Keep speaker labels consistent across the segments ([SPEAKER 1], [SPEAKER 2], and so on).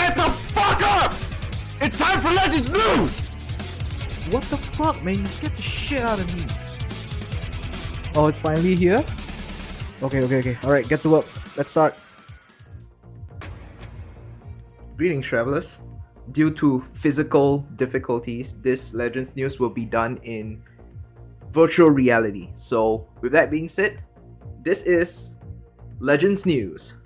[SPEAKER 1] Shut the fuck up! It's time for Legends News!
[SPEAKER 2] What the fuck, man? You scared the shit out of me. Oh, it's finally here? Okay, okay, okay. Alright, get to work. Let's start. Greetings, travelers. Due to physical difficulties, this Legends news will be done in virtual reality. So, with that being said, this is Legends News.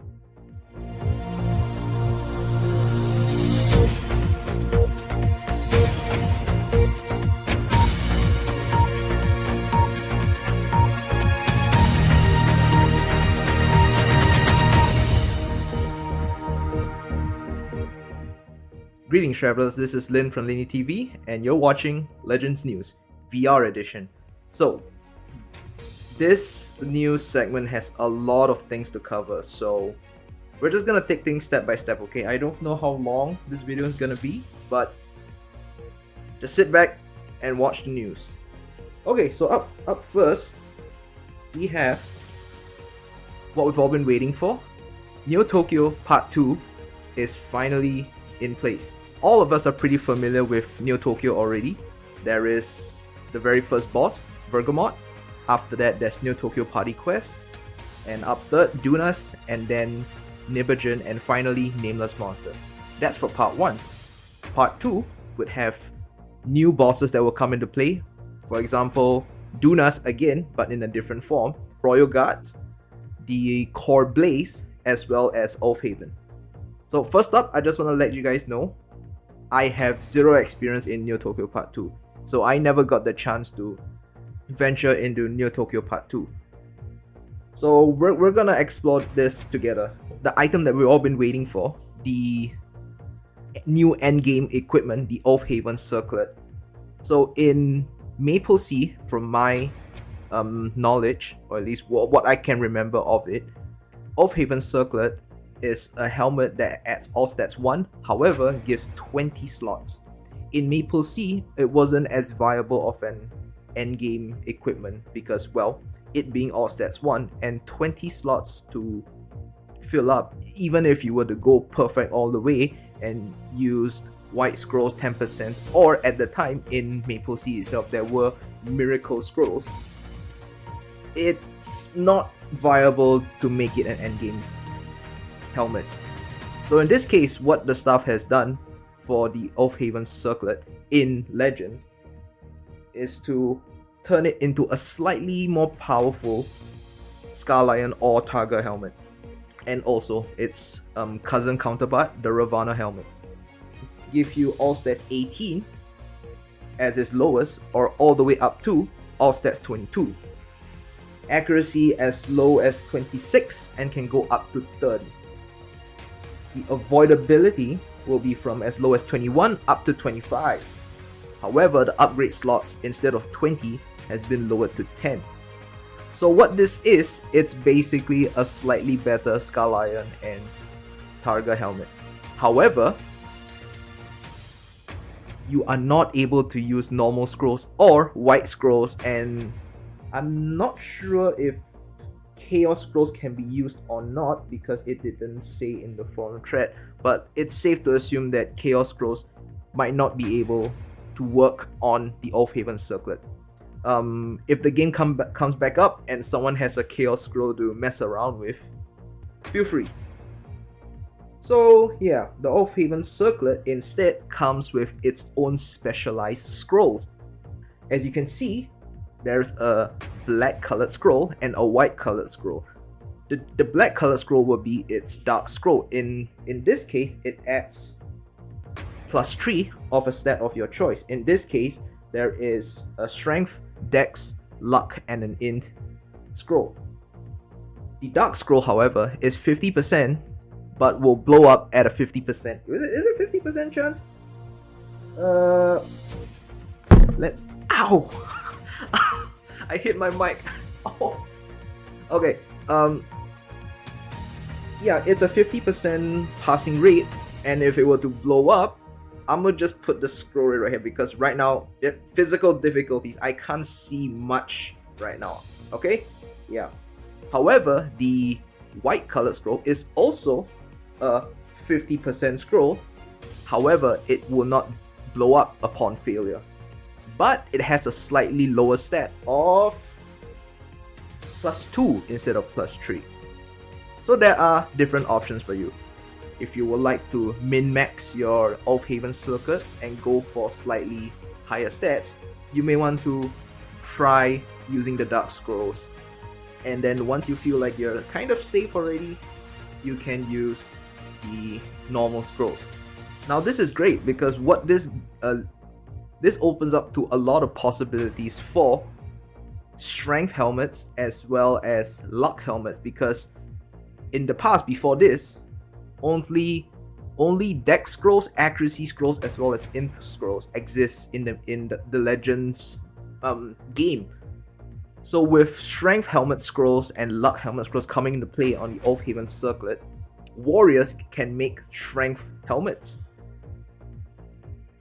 [SPEAKER 2] Greetings travelers, this is Lin from Linny TV and you're watching Legends News, VR edition. So, this news segment has a lot of things to cover, so we're just gonna take things step by step, okay? I don't know how long this video is gonna be, but just sit back and watch the news. Okay, so up, up first, we have what we've all been waiting for. Neo Tokyo Part 2 is finally in place. All of us are pretty familiar with Neo Tokyo already. There is the very first boss, Bergamot. After that, there's Neo Tokyo Party Quest. And up third, Dunas, and then Nibelungen, and finally Nameless Monster. That's for part 1. Part 2 would have new bosses that will come into play. For example, Dunas again, but in a different form, Royal Guards, the Core Blaze, as well as Aufheben. So first up, I just want to let you guys know, I have zero experience in Neo Tokyo Part 2. So I never got the chance to venture into Neo Tokyo Part 2. So we're, we're gonna explore this together. The item that we've all been waiting for, the new endgame equipment, the Aufheben Circlet. So in MapleSEA, from my um, knowledge, or at least what, what I can remember of it, Aufheben Circlet is a helmet that adds all stats 1, however gives 20 slots. In MapleSEA, it wasn't as viable of an endgame equipment because, well, it being all stats 1 and 20 slots to fill up, even if you were to go perfect all the way and used white scrolls 10% or at the time in MapleSEA itself there were miracle scrolls, it's not viable to make it an endgame helmet. So in this case, what the staff has done for the Aufheben Circlet in Legends is to turn it into a slightly more powerful Scarlion or Targa helmet. And also its um, cousin counterpart, the Ravana helmet. Give you all stats 18 as its lowest or all the way up to all stats 22. Accuracy as low as 26 and can go up to 30 the avoidability will be from as low as 21 up to 25. However, the upgrade slots instead of 20 has been lowered to 10. So what this is, it's basically a slightly better Scarlion and Targa helmet. However, you are not able to use normal scrolls or white scrolls and I'm not sure if Chaos Scrolls can be used or not because it didn't say in the forum thread, but it's safe to assume that Chaos Scrolls might not be able to work on the Aufheben Circlet. Um, if the game come ba comes back up and someone has a Chaos Scroll to mess around with, feel free. So yeah, the Aufheben Circlet instead comes with its own specialized scrolls. As you can see, there's a black colored scroll and a white colored scroll. The, the black colored scroll will be its dark scroll. In, in this case, it adds plus 3 of a stat of your choice. In this case, there is a strength, dex, luck, and an int scroll. The dark scroll, however, is 50%, but will blow up at a 50%. Is it, is it 50% chance? Uh, let, ow! I hit my mic. Oh. Okay. Um. Yeah, it's a 50% passing rate, and if it were to blow up, I'm gonna just put the scroll rate right here because right now, it, physical difficulties, I can't see much right now. Okay? Yeah. However, the white colored scroll is also a 50% scroll. However, it will not blow up upon failure. But it has a slightly lower stat of plus 2 instead of plus 3. So there are different options for you. If you would like to min-max your Aufheben circlet and go for slightly higher stats, you may want to try using the Dark Scrolls. And then once you feel like you're kind of safe already, you can use the normal scrolls. Now this is great because what this uh, this opens up to a lot of possibilities for strength helmets as well as luck helmets because in the past before this only only dex scrolls accuracy scrolls as well as int scrolls exist in the in the, the legends um game. So with strength helmet scrolls and luck helmet scrolls coming into play on the Aufheben circlet warriors can make strength helmets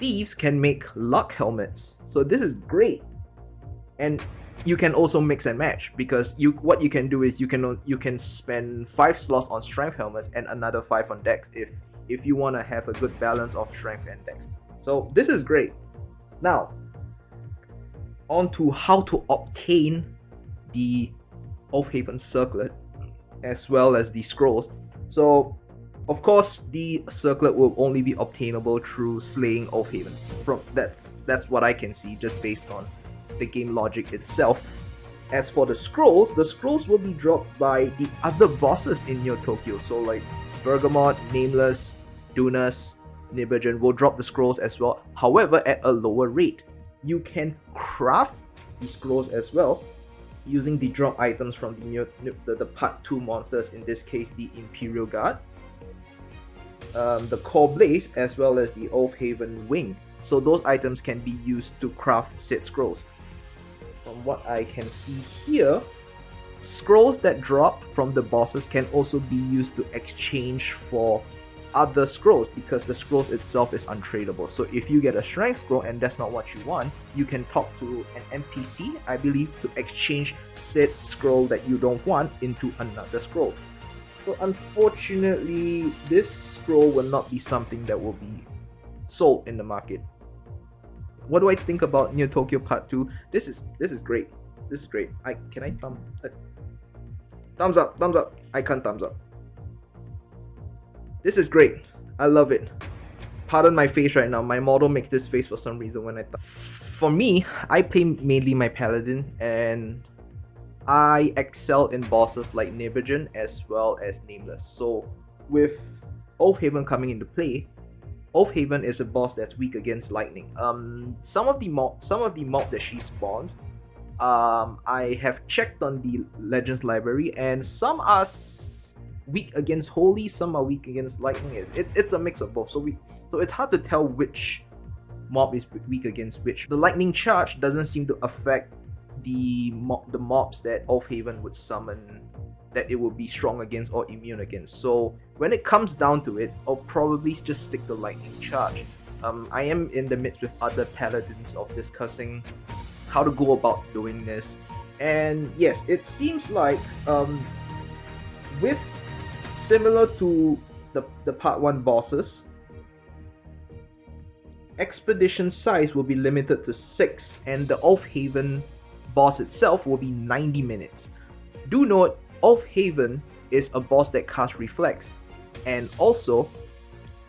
[SPEAKER 2] thieves can make luck helmets so this is great and you can also mix and match because you what you can do is you can you can spend five slots on strength helmets and another five on dex if if you want to have a good balance of strength and dex. So this is great. Now, on to how to obtain the Aufheben Circlet as well as the scrolls. So, of course, the circlet will only be obtainable through slaying Aufheben. From that's that's what I can see just based on the game logic itself. As for the scrolls, the scrolls will be dropped by the other bosses in Neo Tokyo. So like Bergamot, Nameless, Dunas, Nibelungen will drop the scrolls as well. However, at a lower rate. You can craft the scrolls as well using the drop items from the, the, the part 2 monsters, in this case the Imperial Guard, um, the Core Blaze, as well as the Aufheben Wing. So those items can be used to craft said scrolls from what I can see here, scrolls that drop from the bosses can also be used to exchange for other scrolls because the scrolls itself is untradeable. So if you get a strength scroll and that's not what you want, you can talk to an NPC, I believe, to exchange said scroll that you don't want into another scroll. So unfortunately, this scroll will not be something that will be sold in the market what do I think about Neo Tokyo Part 2? This is this is great. This is great. I can I thumb uh, thumbs up, thumbs up. I can't thumbs up. This is great. I love it. Pardon my face right now. My model makes this face for some reason when I For me, I play mainly my paladin and I excel in bosses like Nibelungen as well as Nameless. So with Aufheben coming into play, Aufheben is a boss that's weak against lightning. Um, some of the mob, some of the mobs that she spawns, um, I have checked on the Legends library, and some are weak against holy, some are weak against lightning. It, it, it's a mix of both, so we so it's hard to tell which mob is weak against which. The lightning charge doesn't seem to affect the the mobs that Aufheben would summon that it would be strong against or immune against. So when it comes down to it, I'll probably just stick to Lightning Charge. Um, I am in the midst with other paladins of discussing how to go about doing this. And yes, it seems like um, with similar to the, the part 1 bosses, expedition size will be limited to 6 and the Aufheben boss itself will be 90 minutes. Do note, Aufheben is a boss that casts Reflex, and also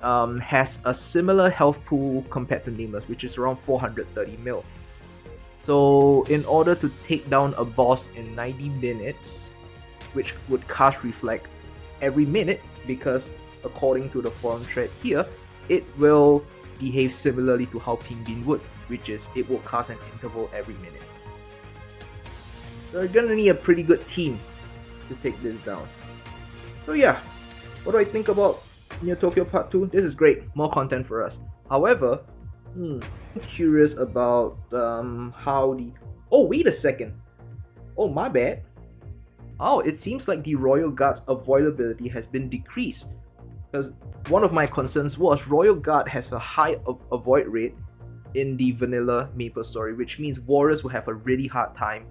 [SPEAKER 2] um, has a similar health pool compared to Nameless, which is around 430 mil. So in order to take down a boss in 90 minutes, which would cast Reflect every minute, because according to the forum thread here, it will behave similarly to how Bean would, which is it will cast an interval every minute. You're gonna need a pretty good team to take this down. So yeah, what do I think about Neo Tokyo Part 2? This is great, more content for us. However, hmm, I'm curious about um, how the... Oh, wait a second. Oh, my bad. Oh, it seems like the Royal Guard's avoidability has been decreased. Because one of my concerns was Royal Guard has a high avoid rate in the vanilla Maple Story, which means warriors will have a really hard time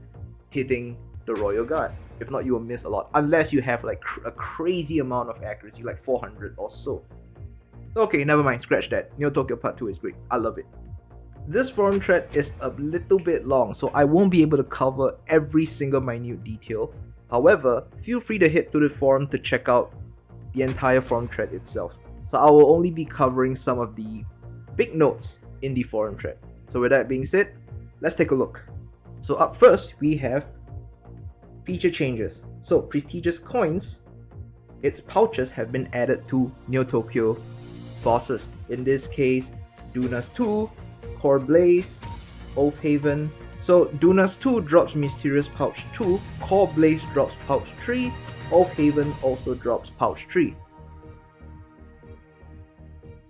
[SPEAKER 2] hitting the Royal Guard. If not, you will miss a lot. Unless you have like cr a crazy amount of accuracy, like 400 or so. Okay, never mind, scratch that. Neo Tokyo Part 2 is great. I love it. This forum thread is a little bit long, so I won't be able to cover every single minute detail. However, feel free to head to the forum to check out the entire forum thread itself. So I will only be covering some of the big notes in the forum thread. So with that being said, let's take a look. So up first, we have feature changes. So prestigious coins, its pouches have been added to Neo Tokyo bosses. In this case, Dunas 2, Core Blaze, Aufheben. So Dunas 2 drops Mysterious Pouch 2, Core Blaze drops Pouch 3, Aufheben also drops Pouch 3.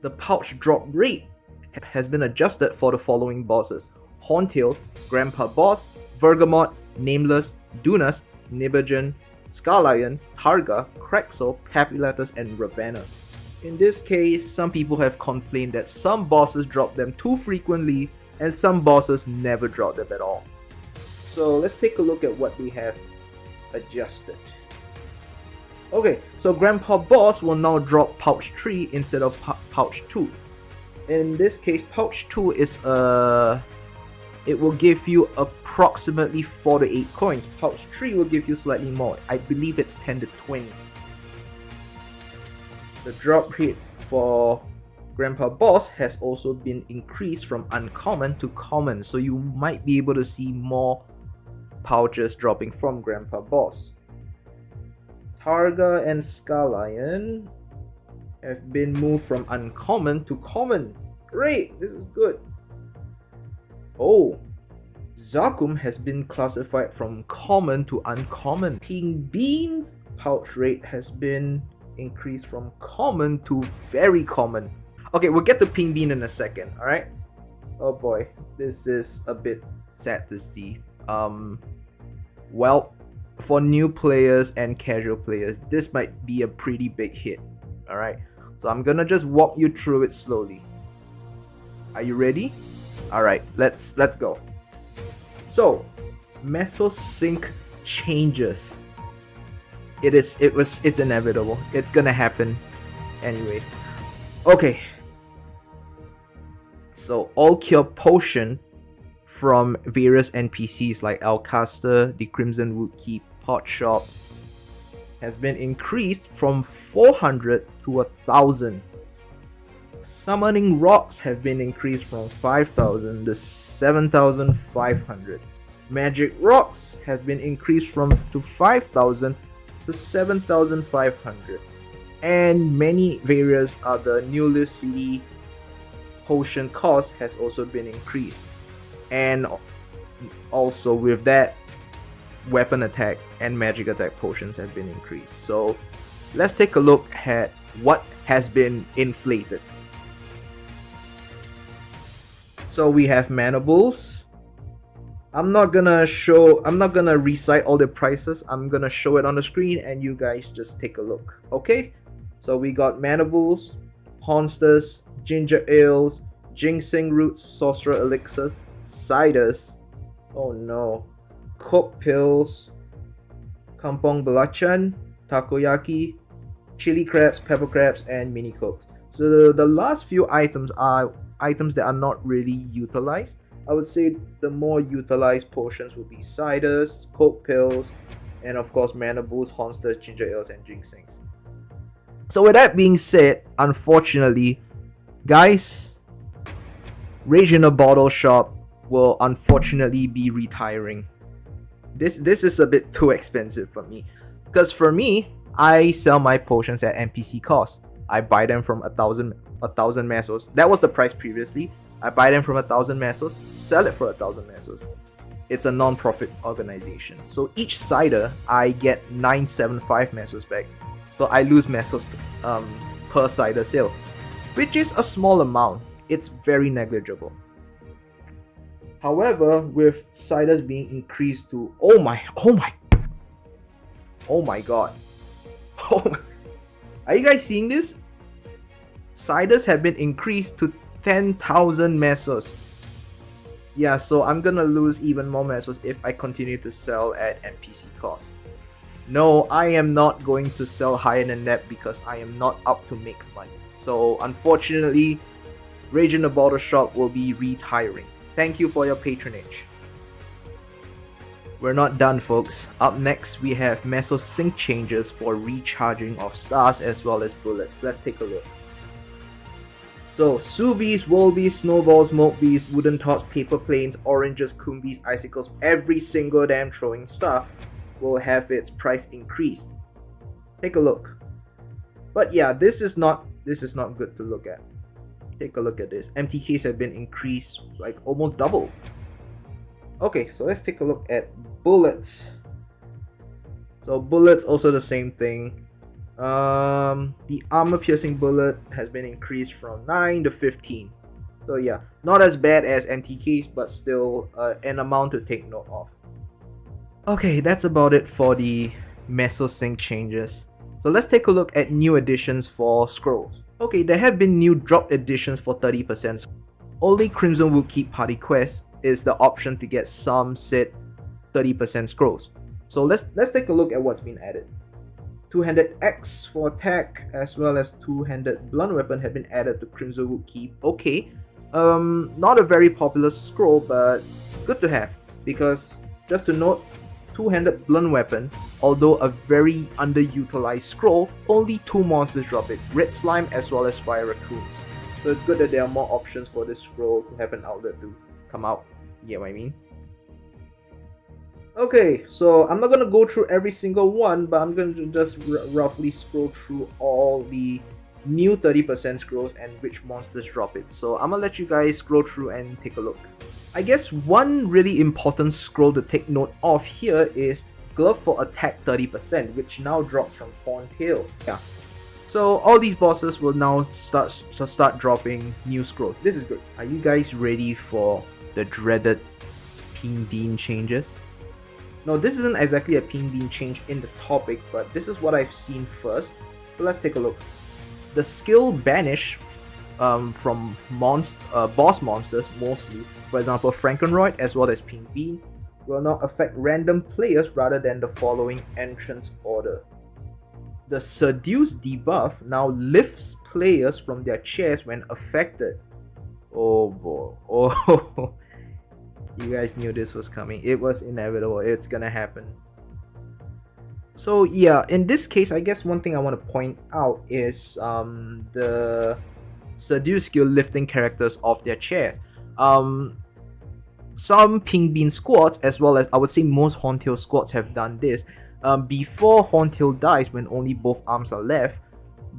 [SPEAKER 2] The pouch drop rate has been adjusted for the following bosses. Horntail, Grandpa Boss, Bergamot, Nameless, Dunas, Nibelungen, Scarlion, Targa, Krexel, Papulatus, and Ravana. In this case, some people have complained that some bosses drop them too frequently and some bosses never drop them at all. So let's take a look at what we have adjusted. Okay, so Grandpa Boss will now drop Pouch 3 instead of Pouch 2. In this case, Pouch 2 is a... It will give you approximately 4 to 8 coins. Pouch 3 will give you slightly more. I believe it's 10 to 20 the drop rate for Grandpa Boss has also been increased from uncommon to common, so you might be able to see more pouches dropping from Grandpa Boss. Targa and Scarlion have been moved from uncommon to common. Great, this is good. Oh, Zakum has been classified from common to uncommon. Pink Bean's pouch rate has been increased from common to very common. Okay, we'll get to Pink Bean in a second, alright? Oh boy, this is a bit sad to see. Um, well, for new players and casual players, this might be a pretty big hit, alright? So I'm gonna just walk you through it slowly. Are you ready? Alright, let's let's go. So, Meso Sink changes. It is it was it's inevitable. It's gonna happen anyway. Okay. So all cure potion from various npcs like alcaster the crimson wood keep pot shop has been increased from 400 to a thousand summoning rocks have been increased from 5000 to 7500 magic rocks has been increased from to 5000 to 7,500 and many various other new lift CD potion cost has also been increased. And also with that weapon attack and magic attack potions have been increased. So let's take a look at what has been inflated so we have manables I'm not gonna show, I'm not gonna recite all the prices. I'm gonna show it on the screen and you guys just take a look. Okay? So we got Manables, Honsters, Ginger Ales, Ginseng Roots, Sorcerer Elixirs, Ciders, oh no, Coke Pills, Kampong Belacan, Takoyaki, Chili Crabs, Pepper Crabs, and Mini Cokes. So the, the last few items are items that are not really utilized I would say the more utilized potions would be ciders, coke pills, and of course mana boosts, honsters, ginger ales, and ginsengs. So with that being said, unfortunately, guys, Rage in a Bottle Shop will unfortunately be retiring. This this is a bit too expensive for me. Because for me, I sell my potions at NPC cost. I buy them from a thousand a thousand mesos. That was the price previously. I buy them from a thousand mesos, sell it for a thousand mesos. It's a non-profit organization. So each cider, I get 975 mesos back. So I lose mesos um, per cider sale, which is a small amount. It's very negligible. However, with ciders being increased to oh my oh my oh my god. Oh my, are you guys seeing this? Ciders have been increased to 10,000 mesos. Yeah, so I'm gonna lose even more mesos if I continue to sell at NPC cost. No, I am not going to sell higher than that because I am not up to make money. So unfortunately, Rage in the Bottle Shop will be retiring. Thank you for your patronage. We're not done folks. Up next we have Meso sink changes for recharging of stars as well as bullets. Let's take a look. So, Subies, Volbees, Snowballs, Moltbees, Wooden Tots, Paper Planes, Oranges, Kumbies, Icicles, every single damn throwing star will have its price increased. Take a look. But yeah, this is not this is not good to look at. Take a look at this. MTKs have been increased like almost double. Okay, so let's take a look at bullets. So bullets also the same thing. Um, the armor piercing bullet has been increased from 9 to 15. So yeah, not as bad as MTKs, but still uh, an amount to take note of. Okay, that's about it for the Meso Sink changes. So let's take a look at new additions for scrolls. Okay, there have been new drop additions for 30%. Only Crimson Wood Keep Party Quest is the option to get some set 30% scrolls. So let's let's take a look at what's been added. Two-handed axe for attack as well as two-handed blunt weapon have been added to Crimson Wood Keep. Okay, um, not a very popular scroll, but good to have because just to note, two-handed blunt weapon, although a very underutilized scroll, only two monsters drop it, Red Slime as well as Fire Raccoons. So it's good that there are more options for this scroll to have an outlet to come out. You get what I mean? Okay, so I'm not gonna go through every single one, but I'm gonna just roughly scroll through all the new 30% scrolls and which monsters drop it. So I'm gonna let you guys scroll through and take a look. I guess one really important scroll to take note of here is Glove for attack 30%, which now drops from Horntail. Yeah. So all these bosses will now start start dropping new scrolls. This is good. Are you guys ready for the dreaded Pink Bean changes? Now this isn't exactly a Pink Bean change in the topic, but this is what I've seen first. So let's take a look. The skill banish um, from monst uh, boss monsters mostly, for example Frankenroid as well as Pink Bean, will now affect random players rather than the following entrance order. The Seduce debuff now lifts players from their chairs when affected. Oh boy. Oh You guys knew this was coming. It was inevitable. It's gonna happen. So yeah, in this case, I guess one thing I want to point out is um, the seduce skill lifting characters off their chairs. Um, some Pink Bean squads, as well as I would say most Horntail squads have done this. Um, before Horntail dies, when only both arms are left,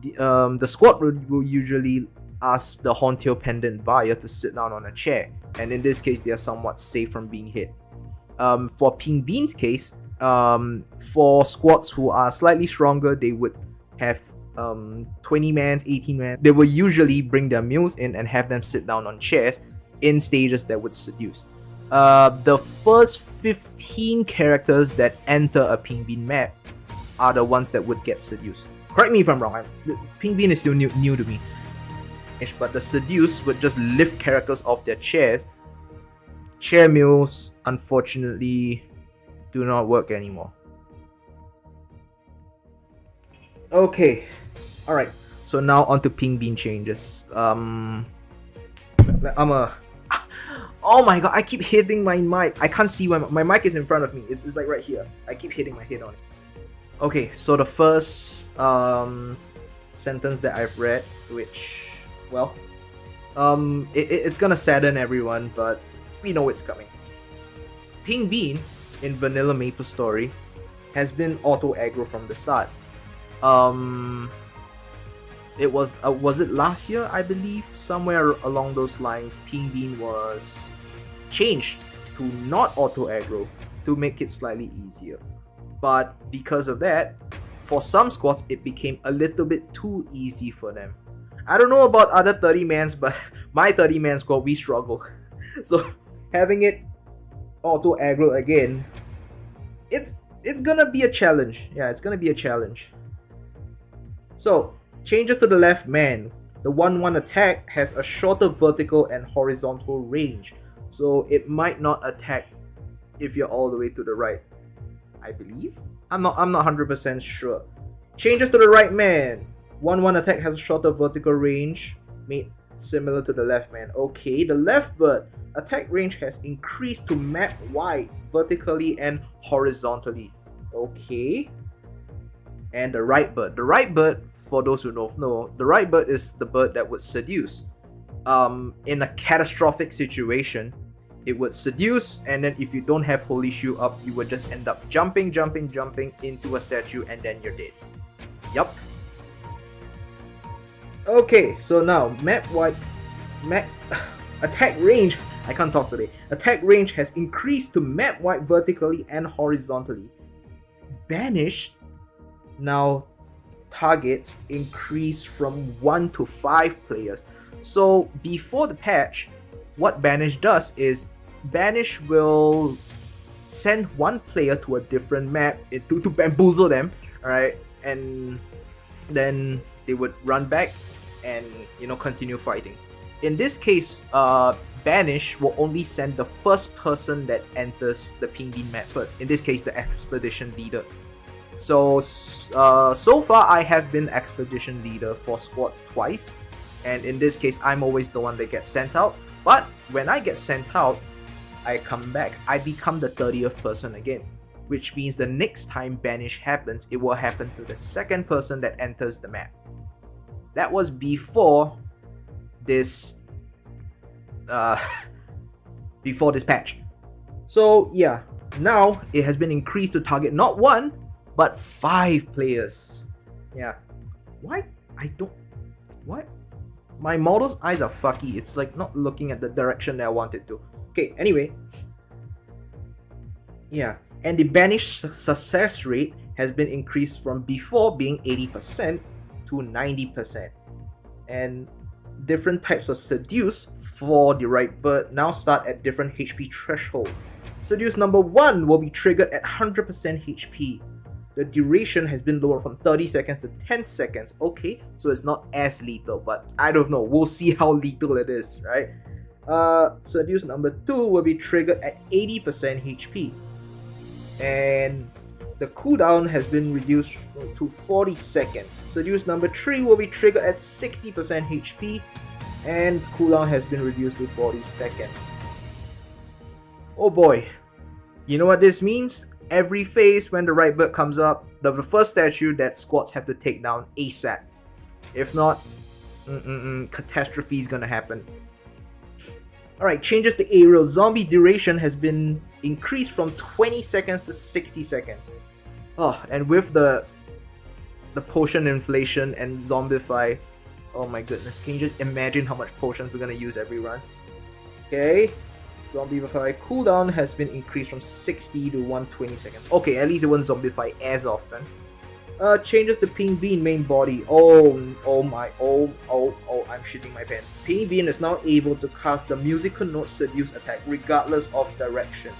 [SPEAKER 2] the, um, the squad will, will usually ask the Horntail Pendant buyer to sit down on a chair, and in this case, they are somewhat safe from being hit. Um, for Pink Bean's case, um, for squads who are slightly stronger, they would have um, 20 mans, 18 man. They will usually bring their mules in and have them sit down on chairs in stages that would seduce. Uh, the first 15 characters that enter a Pink Bean map are the ones that would get seduced. Correct me if I'm wrong. I'm, Pink Bean is still new, new to me but the seduce would just lift characters off their chairs. Chair mules, unfortunately, do not work anymore. Okay, alright. So now on to Pink Bean changes. Um, I'm a... Oh my god, I keep hitting my mic. I can't see when my mic is in front of me. It's like right here. I keep hitting my head on it. Okay, so the first um, sentence that I've read, which well, um, it, it's gonna sadden everyone, but we know it's coming. Pink Bean in Vanilla Maple Story has been auto aggro from the start. Um, it was uh, was it last year? I believe somewhere along those lines, Pink Bean was changed to not auto aggro to make it slightly easier. But because of that, for some squads, it became a little bit too easy for them. I don't know about other 30 mans, but my 30 man squad, we struggle. So having it auto aggro again, it's it's gonna be a challenge. Yeah, it's gonna be a challenge. So changes to the left man. The 1-1 attack has a shorter vertical and horizontal range, so it might not attack if you're all the way to the right. I believe. I'm not I'm not 100% sure. Changes to the right man 1-1 attack has a shorter vertical range, made similar to the left man. Okay, the left bird attack range has increased to map wide, vertically and horizontally. Okay. And the right bird. The right bird, for those who don't know, the right bird is the bird that would seduce. Um, in a catastrophic situation, it would seduce, and then if you don't have Holy Shoe up, you would just end up jumping, jumping, jumping into a statue, and then you're dead. Yup. Okay, so now map wide, map attack range. I can't talk today. Attack range has increased to map wide vertically and horizontally. Banish now targets increase from one to five players. So before the patch, what Banish does is Banish will send one player to a different map eh, to, to bamboozle them, alright, and then they would run back and you know continue fighting. In this case, uh, Banish will only send the first person that enters the Pink Bean map first. In this case, the expedition leader. So uh, so far, I have been expedition leader for squads twice, and in this case, I'm always the one that gets sent out. But when I get sent out, I come back. I become the 30th person again which means the next time banish happens, it will happen to the second person that enters the map. That was before this uh, before this patch. So yeah, now it has been increased to target not one, but five players. Yeah. Why? I don't... What? My model's eyes are fucky. It's like not looking at the direction that I want it to. Okay, anyway. Yeah, and the banish success rate has been increased from before being 80% to 90%. And different types of seduce for the right bird now start at different HP thresholds. Seduce number 1 will be triggered at 100% HP. The duration has been lowered from 30 seconds to 10 seconds. Okay, so it's not as lethal, but I don't know. We'll see how lethal it is, right? Uh, Seduce number 2 will be triggered at 80% HP. And the cooldown has been reduced to 40 seconds. Seduce number 3 will be triggered at 60% HP and cooldown has been reduced to 40 seconds. Oh boy, you know what this means? Every phase when the right bird comes up, the first statue that squads have to take down ASAP. If not, mm -mm -mm, catastrophe is gonna happen. Alright, changes to aerial. Zombie duration has been increased from 20 seconds to 60 seconds. Oh, and with the the potion inflation and zombify, oh my goodness, can you just imagine how much potions we're gonna use every run? Okay, zombify cooldown has been increased from 60 to 120 seconds. Okay, at least it won't zombify as often. Uh, changes the Pink Bean main body. Oh, oh my, oh, oh, oh, I'm shitting my pants. Pink Bean is now able to cast the musical note seduce attack regardless of direction.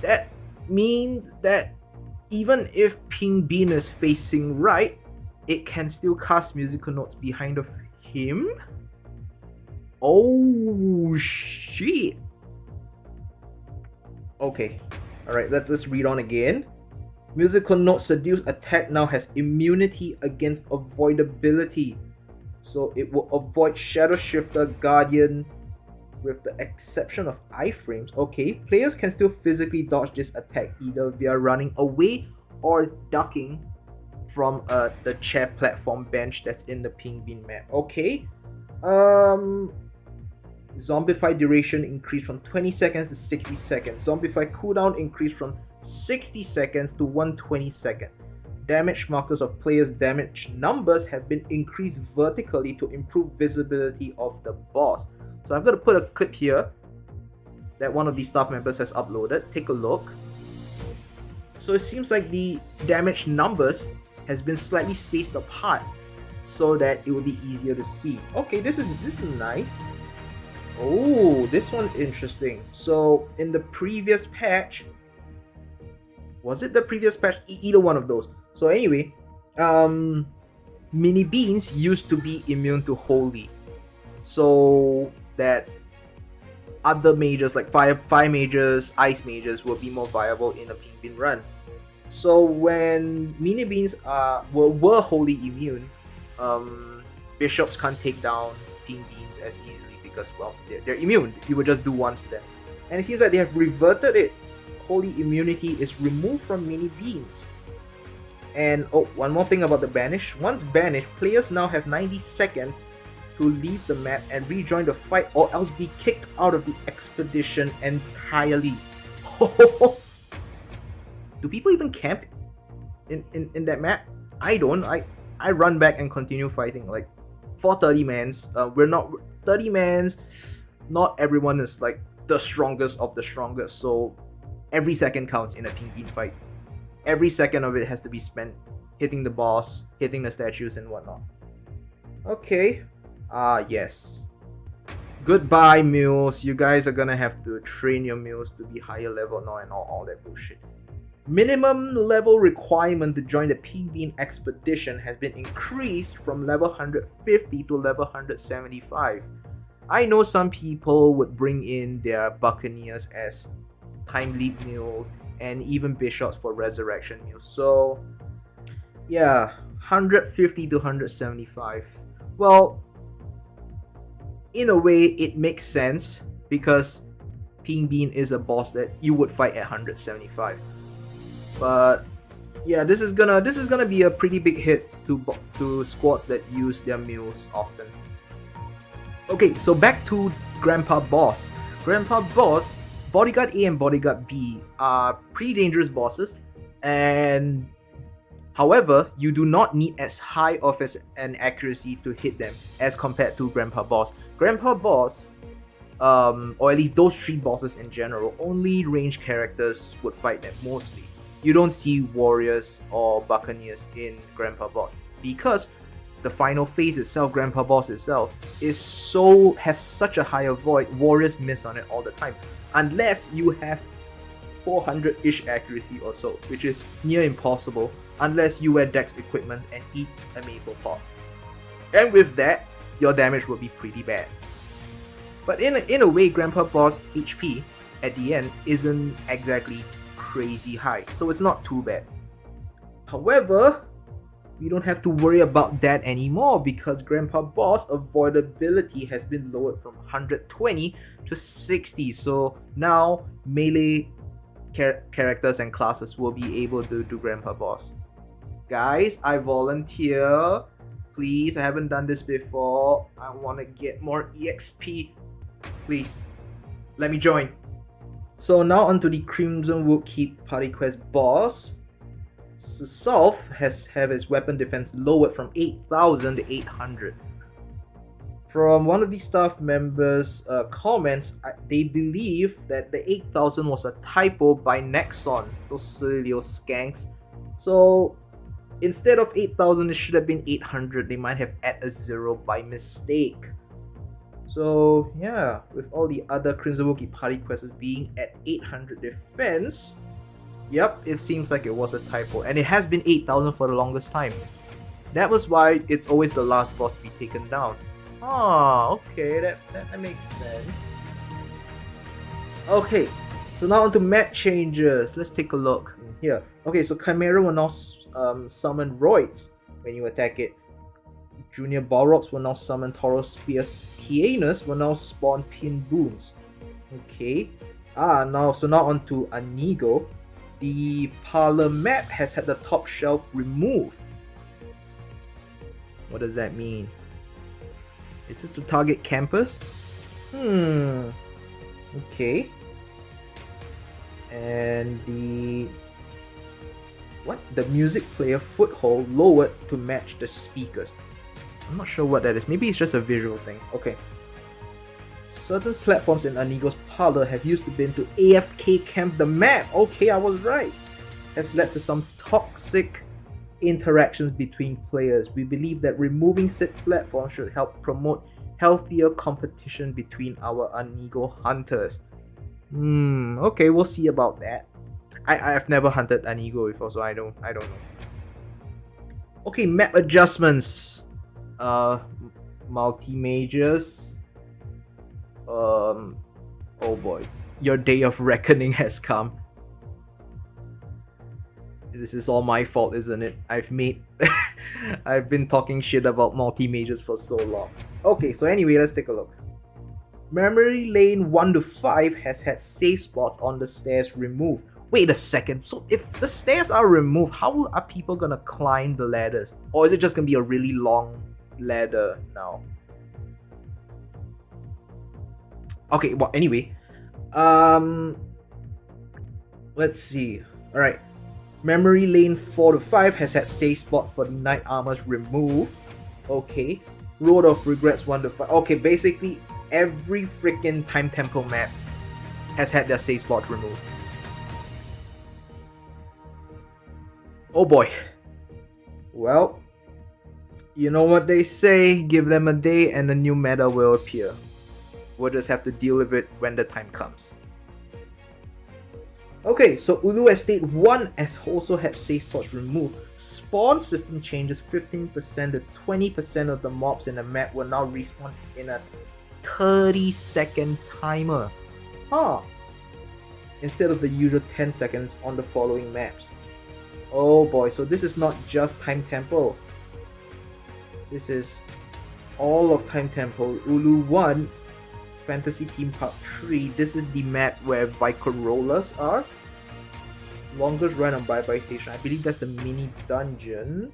[SPEAKER 2] That means that even if Pink Bean is facing right, it can still cast musical notes behind of him? Oh shit. Okay. Alright, let, let's read on again. Musical Note Seduce attack now has immunity against avoidability. So it will avoid Shadow Shifter, Guardian, with the exception of iframes. Okay, players can still physically dodge this attack either via running away or ducking from uh, the chair platform bench that's in the Pink Bean map. Okay, um, Zombify duration increased from 20 seconds to 60 seconds. Zombify cooldown increased from 60 seconds to 120 seconds. Damage markers of players' damage numbers have been increased vertically to improve visibility of the boss. So I'm going to put a clip here that one of the staff members has uploaded. Take a look. So it seems like the damage numbers has been slightly spaced apart so that it will be easier to see. Okay, this is this is nice. Oh, this one's interesting. So in the previous patch, was it the previous patch? Either one of those. So anyway, um, mini beans used to be immune to holy, so that other mages like fire fire mages, ice mages will be more viable in a pink bean run. So when mini beans are were, were wholly immune, um, bishops can't take down pink beans as easily because well they're, they're immune. You would just do once to them, and it seems like they have reverted it. Holy immunity is removed from mini beans. And oh, one more thing about the banish. Once banished, players now have 90 seconds to leave the map and rejoin the fight or else be kicked out of the expedition entirely. Do people even camp in, in, in that map? I don't. I I run back and continue fighting. Like for 30 mans, uh, we're not 30 mans. Not everyone is like the strongest of the strongest. So every second counts in a bean fight. Every second of it has to be spent hitting the boss, hitting the statues and whatnot. Okay. Ah, yes. Goodbye, mules. You guys are gonna have to train your mules to be higher level now and all, all that bullshit. Minimum level requirement to join the Bean expedition has been increased from level 150 to level 175. I know some people would bring in their buccaneers as time leap mules and even bishops for resurrection mules. So yeah, 150 to 175. Well, in a way, it makes sense because Pink Bean is a boss that you would fight at 175. But yeah, this is gonna this is gonna be a pretty big hit to to squads that use their mules often. Okay, so back to Grandpa Boss. Grandpa Boss, Bodyguard A and Bodyguard B are pretty dangerous bosses, and However, you do not need as high of an accuracy to hit them as compared to Grandpa Boss. Grandpa Boss, um, or at least those three bosses in general, only range characters would fight them mostly. You don't see warriors or buccaneers in Grandpa Boss because the final phase itself, Grandpa Boss itself, is so has such a high avoid. Warriors miss on it all the time, unless you have 400-ish accuracy or so, which is near impossible unless you wear dex equipment and eat a maple pot. And with that, your damage will be pretty bad. But in a, in a way, Grandpa Boss HP at the end isn't exactly crazy high, so it's not too bad. However, we don't have to worry about that anymore because Grandpa Boss avoidability has been lowered from 120 to 60, so now melee char characters and classes will be able to do Grandpa Boss. Guys, I volunteer. Please, I haven't done this before. I want to get more EXP. Please, let me join. So now onto the Crimson Wood Keep Party Quest boss. Sulf has have his weapon defense lowered from 8000 to 800. From one of the staff members' uh, comments, they believe that the 8000 was a typo by Nexon, those silly little skanks. So Instead of 8000, it should have been 800. They might have added a zero by mistake. So yeah, with all the other Crimson Wood party quests being at 800 defense, yep, it seems like it was a typo. And it has been 8000 for the longest time. That was why it's always the last boss to be taken down. Oh, okay, that, that, that makes sense. Okay, so now onto map changes. Let's take a look here. Okay, so Chimera will now um, summon Roids when you attack it. Junior Balrogs will now summon Tauros Spears. Pianus will now spawn Pin Booms. Okay. Ah, now so now onto Anego. The parlor map has had the top shelf removed. What does that mean? Is this to target campus? Hmm. Okay. And the what? The music player foothold lowered to match the speakers. I'm not sure what that is. Maybe it's just a visual thing. Okay. Certain platforms in Anego's parlor have used the bin to AFK camp the map. Okay, I was right. Has led to some toxic interactions between players. We believe that removing said platforms should help promote healthier competition between our Anego hunters. Hmm, okay, we'll see about that. I I've never hunted Anego before, so I don't I don't know. Okay, map adjustments. Uh, multi majors. Um, oh boy, your day of reckoning has come. This is all my fault, isn't it? I've made I've been talking shit about multi-majors for so long. Okay, so anyway, let's take a look. Memory Lane 1 to 5 has had safe spots on the stairs removed. Wait a second, so if the stairs are removed, how are people gonna climb the ladders? Or is it just gonna be a really long ladder now? Okay, well anyway. Um let's see. Alright. Memory Lane 4 to 5 has had safe spot for the Knight Armors removed. Okay. Road of Regrets 1 to 5. Okay, basically every freaking Time Temple map has had their safe spot removed. Oh boy. Well, you know what they say, give them a day and a new meta will appear. We'll just have to deal with it when the time comes. Okay, so Ulu Estate 1 has also had safe spots removed. Spawn system changes 15% to 20% of the mobs in the map will now respawn in a 30 second timer. Huh. Instead of the usual 10 seconds on the following maps. Oh boy, so this is not just Time Temple. This is all of Time Temple. Ulu 1 Fantasy Theme Park 3. This is the map where Rollers are. Longest run on Bye Bye Station. I believe that's the mini dungeon.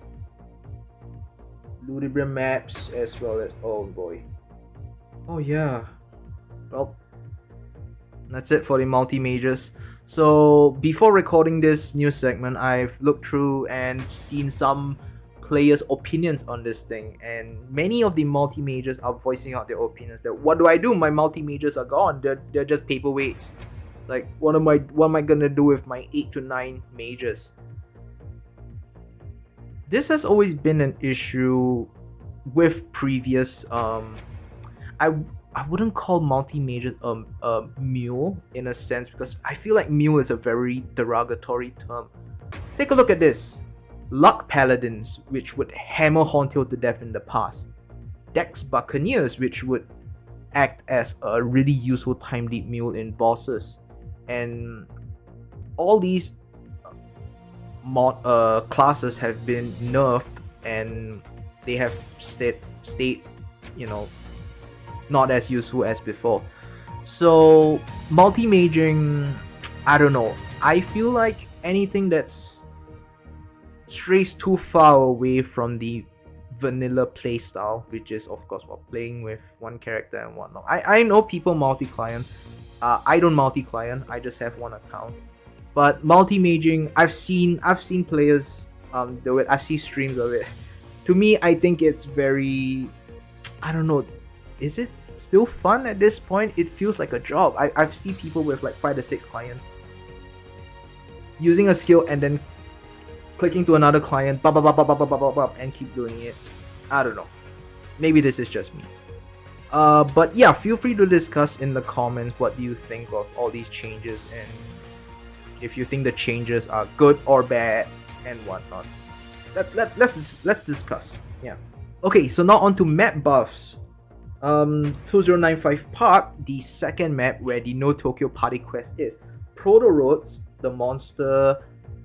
[SPEAKER 2] Ludibrium maps as well as oh boy. Oh yeah. Well that's it for the multi majors. So before recording this new segment, I've looked through and seen some players' opinions on this thing, and many of the multi majors are voicing out their opinions. That what do I do? My multi majors are gone. They're they're just paperweights. Like what am I what am I gonna do with my eight to nine majors? This has always been an issue with previous um I I wouldn't call multi majors um, a mule in a sense because I feel like mule is a very derogatory term. Take a look at this. Luck Paladins, which would hammer Horntail to death in the past. Dex Buccaneers, which would act as a really useful time mule in bosses. And all these mod uh, classes have been nerfed and they have stayed, stayed you know, not as useful as before. So multi-maging I don't know. I feel like anything that's strays too far away from the vanilla playstyle, which is of course while playing with one character and whatnot. I, I know people multi-client. Uh, I don't multi-client, I just have one account. But multi-maging, I've seen I've seen players um do it, I've seen streams of it. To me, I think it's very I don't know, is it still fun at this point? It feels like a job. I, I've seen people with like 5 to 6 clients using a skill and then clicking to another client blah, blah, blah, blah, blah, blah, blah, blah, and keep doing it. I don't know. Maybe this is just me. Uh, but yeah, feel free to discuss in the comments what do you think of all these changes and if you think the changes are good or bad and whatnot. Let, let, let's, let's discuss. Yeah. Okay, so now on to map buffs. Um, 2095 Park, the second map where the Neo Tokyo Party quest is. Proto Roads, the monster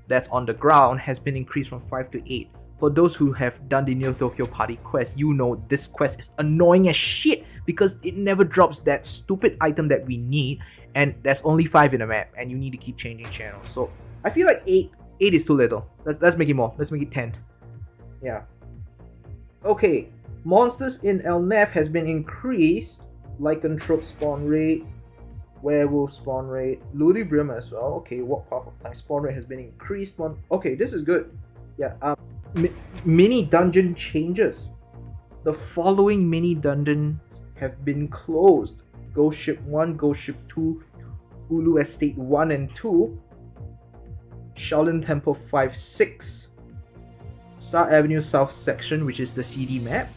[SPEAKER 2] that's on the ground, has been increased from 5 to 8. For those who have done the Neo Tokyo Party quest, you know this quest is annoying as shit because it never drops that stupid item that we need and there's only 5 in the map and you need to keep changing channels. So I feel like 8 8 is too little. Let's, let's make it more. Let's make it 10. Yeah. Okay, Monsters in El Nath has been increased. Lycanthrope spawn rate, werewolf spawn rate, Ludibrium as well. Okay, what path of time spawn rate has been increased. One. Okay, this is good. Yeah. Um, mi mini dungeon changes. The following mini dungeons have been closed: Ghost Ship One, Ghost Ship Two, Ulu Estate One and Two, Shaolin Temple Five Six, Star Avenue South section, which is the CD map,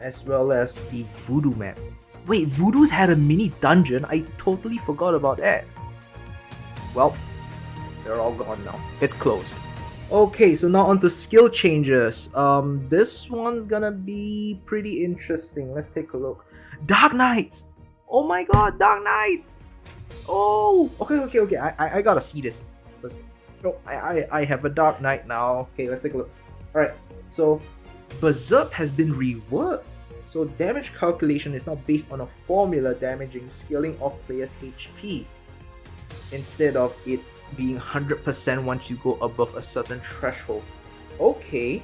[SPEAKER 2] as well as the Voodoo map. Wait, Voodoo's had a mini dungeon? I totally forgot about that. Well, they're all gone now. It's closed. Okay, so now on to skill changes. Um, this one's gonna be pretty interesting. Let's take a look. Dark Knights! Oh my god, Dark Knights! Oh! Okay, okay, okay. I, I, I gotta see this. Let's, Oh, I, I, I have a Dark Knight now. Okay, let's take a look. Alright, so Berserk has been reworked. So damage calculation is now based on a formula damaging scaling of players' HP instead of it being 100% once you go above a certain threshold. Okay,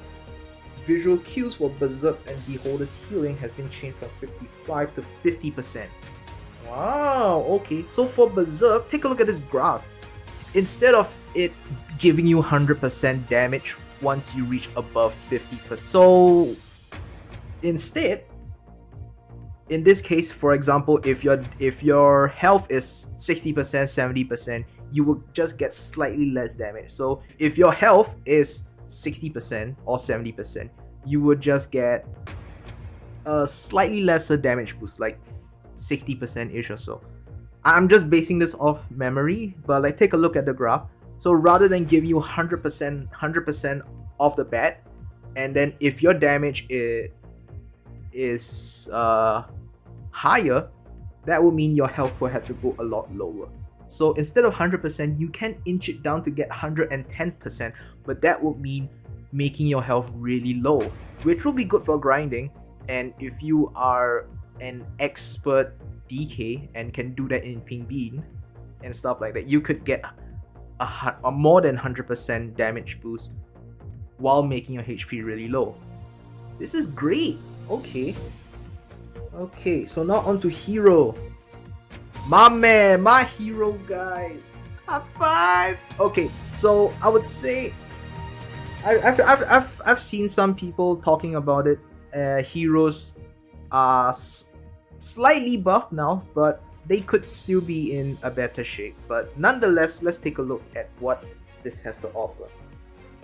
[SPEAKER 2] visual cues for Berserks and Beholder's healing has been changed from 55 to 50%. Wow, okay, so for Berserk, take a look at this graph. Instead of it giving you 100% damage once you reach above 50%. So instead, in this case, for example, if your if your health is 60%, 70%, you will just get slightly less damage. So if your health is 60% or 70%, you would just get a slightly lesser damage boost, like 60% ish or so. I'm just basing this off memory, but like take a look at the graph. So rather than give you 100% 100% off the bat, and then if your damage is is uh, higher, that would mean your health will have to go a lot lower. So instead of 100%, you can inch it down to get 110%, but that would mean making your health really low, which will be good for grinding. And if you are an expert DK and can do that in Pink Bean and stuff like that, you could get a, a more than 100% damage boost while making your HP really low. This is great. Okay. Okay, so now on to Hero. My man, my hero guy. High five. Okay, so I would say I, have I've, I've, I've seen some people talking about it. Uh, heroes are slightly buff now, but they could still be in a better shape. But nonetheless, let's take a look at what this has to offer.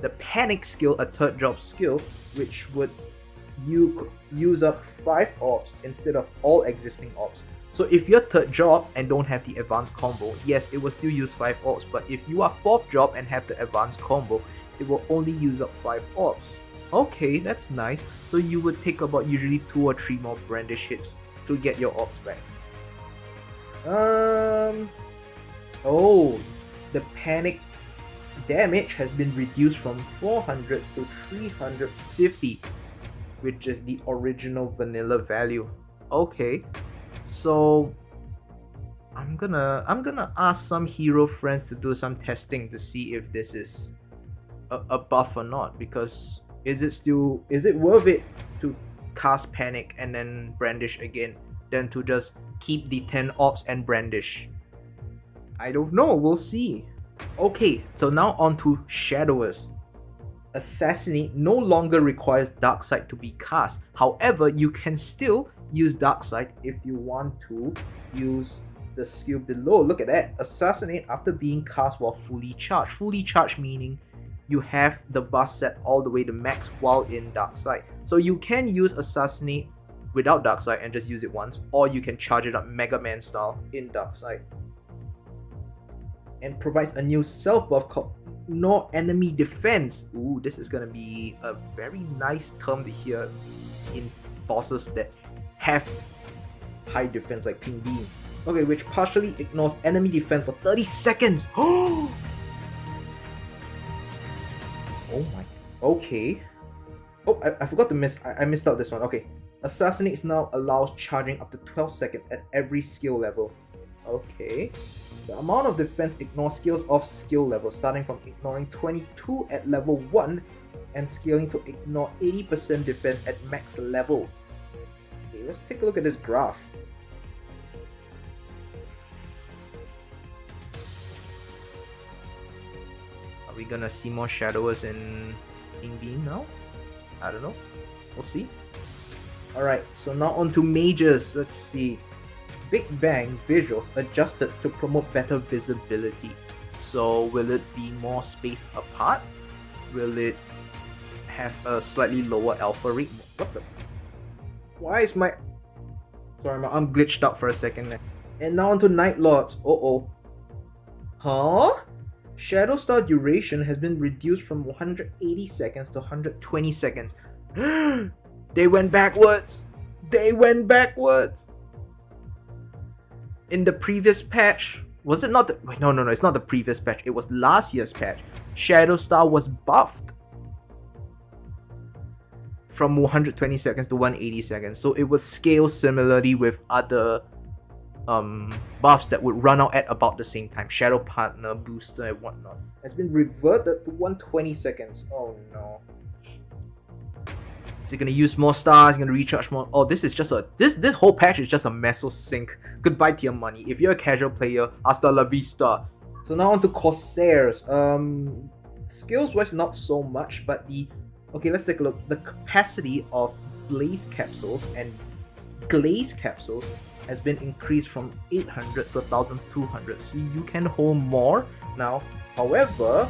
[SPEAKER 2] The panic skill, a third job skill, which would you could use up 5 orbs instead of all existing orbs. So if you're third job and don't have the advanced combo, yes, it will still use 5 orbs, but if you are fourth job and have the advanced combo, it will only use up 5 orbs. Okay, that's nice. So you would take about usually 2 or 3 more brandish hits to get your orbs back. Um... Oh, the panic damage has been reduced from 400 to 350, which is the original vanilla value. Okay, so I'm gonna I'm gonna ask some hero friends to do some testing to see if this is a, a buff or not because is it still is it worth it to cast panic and then brandish again than to just keep the 10 orbs and brandish? I don't know we'll see. Okay so now on to shadowers assassinate no longer requires dark sight to be cast. However you can still use dark sight if you want to use the skill below. Look at that. Assassinate after being cast while fully charged. Fully charged meaning you have the bus set all the way to max while in dark sight so you can use assassinate without dark sight and just use it once or you can charge it up mega man style in dark sight and provides a new self buff called no enemy defense ooh this is gonna be a very nice term to hear in bosses that have high defense like Pink Bean. Okay, which partially ignores enemy defense for 30 seconds. Oh! My. Okay. Oh, I, I forgot to miss. I, I missed out this one. Okay. Assassinate now allows charging up to 12 seconds at every skill level. Okay. The amount of defense ignores skills of skill level, starting from ignoring 22 at level 1 and scaling to ignore 80% defense at max level. Okay, let's take a look at this graph. Are we gonna see more shadowers in in game now? I don't know. We'll see. Alright, so now on to mages. Let's see. Big Bang visuals adjusted to promote better visibility. So will it be more spaced apart? Will it have a slightly lower alpha rate? What the? Why is my... Sorry, my arm glitched out for a second And now onto Night Lords. Uh-oh. Huh? Shadow Star duration has been reduced from 180 seconds to 120 seconds. they went backwards! They went backwards! In the previous patch, was it not the wait, no no no it's not the previous patch it was last year's patch. Shadow star was buffed from 120 seconds to 180 seconds. So it was scaled similarly with other um, buffs that would run out at about the same time. Shadow partner booster and whatnot. Has been reverted to 120 seconds. Oh no is it gonna use more stars? Is gonna recharge more? Oh, this is just a this this whole patch is just a meso sink. Goodbye to your money. If you're a casual player, hasta la vista. So now on to Corsairs. Um, skills wise, not so much, but the okay. Let's take a look. The capacity of blaze capsules and glaze capsules has been increased from 800 to 1200 so you can hold more now however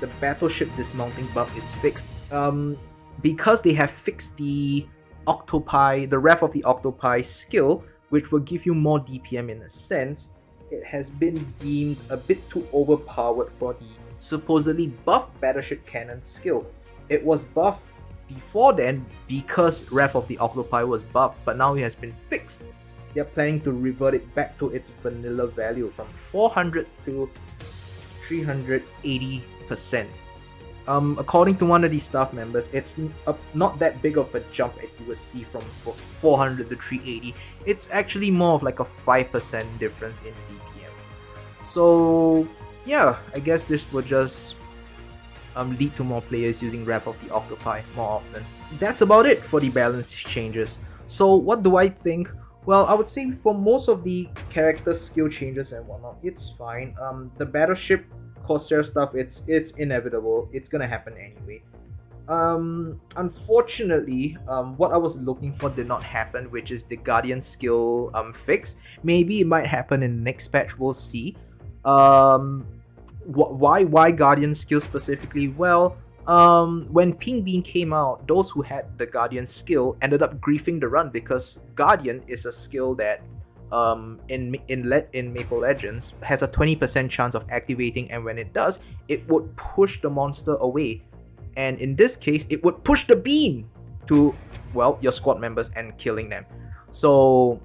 [SPEAKER 2] the battleship dismounting bug is fixed um because they have fixed the octopi, the Wrath of the Octopi skill, which will give you more DPM in a sense, it has been deemed a bit too overpowered for the supposedly buff Battleship Cannon skill. It was buffed before then because Wrath of the Octopi was buffed, but now it has been fixed. They're planning to revert it back to its vanilla value from 400 to 380%. Um, according to one of these staff members, it's a, not that big of a jump as you would see from 400 to 380. It's actually more of like a 5% difference in DPM. So yeah, I guess this will just um, lead to more players using Wrath of the Octopi more often. That's about it for the balance changes. So what do I think? Well, I would say for most of the character skill changes and whatnot, it's fine. Um, the battleship Corsair stuff, it's it's inevitable. It's gonna happen anyway. Um, unfortunately, um, what I was looking for did not happen, which is the Guardian skill um fix. Maybe it might happen in the next patch. We'll see. Um, wh- why why Guardian skill specifically? Well, um, when Pink Bean came out, those who had the Guardian skill ended up griefing the run because Guardian is a skill that um, in in let in Maple Legends has a 20% chance of activating, and when it does, it would push the monster away. And in this case, it would push the beam to well your squad members and killing them. So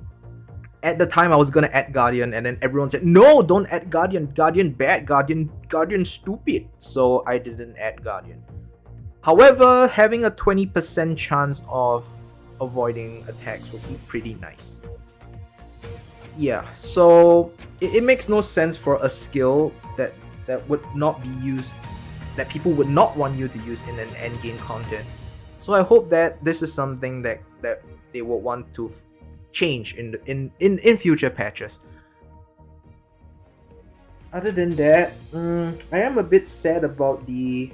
[SPEAKER 2] at the time I was gonna add Guardian, and then everyone said, "No, don't add Guardian. Guardian bad. Guardian Guardian stupid." So I didn't add Guardian. However, having a 20% chance of avoiding attacks would be pretty nice yeah, so it, it makes no sense for a skill that that would not be used, that people would not want you to use in an end game content. So I hope that this is something that that they will want to change in in, in in future patches. Other than that, um, I am a bit sad about the